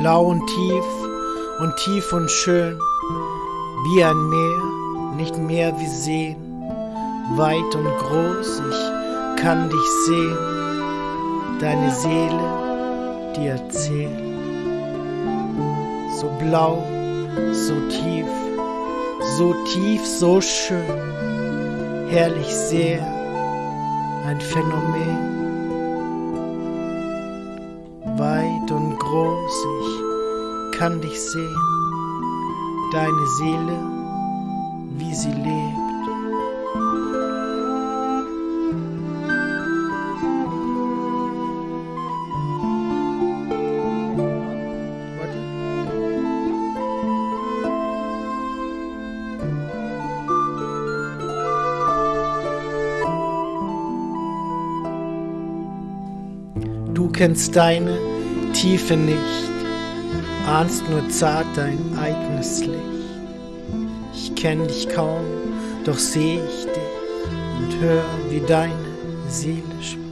Blau und tief und tief und schön, wie ein Meer, nicht mehr wie Seen. Weit und groß, ich kann dich sehen, deine Seele, dir erzählt. So blau, so tief, so tief, so schön, herrlich sehr ein Phänomen weit und groß, ich kann dich sehen, deine Seele, wie sie lebt. Du kennst deine Tiefe nicht, ahnst nur zart dein eigenes Licht. Ich kenn dich kaum, doch seh ich dich und hör, wie deine Seele spricht.